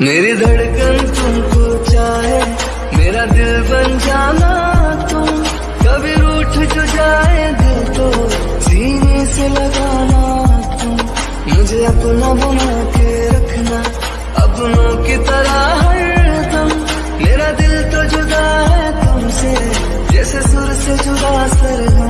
मेरी धड़कन तुमको चाहे, मेरा दिल बन जाना तुम। कभी रूठ जो जाए दिल तो सीने से लगाना तुम। मुझे अपना बना के रखना, अपनों की तरह हर तुम मेरा दिल तो जुदा है तुमसे, जैसे सुर से जुदा सरगम।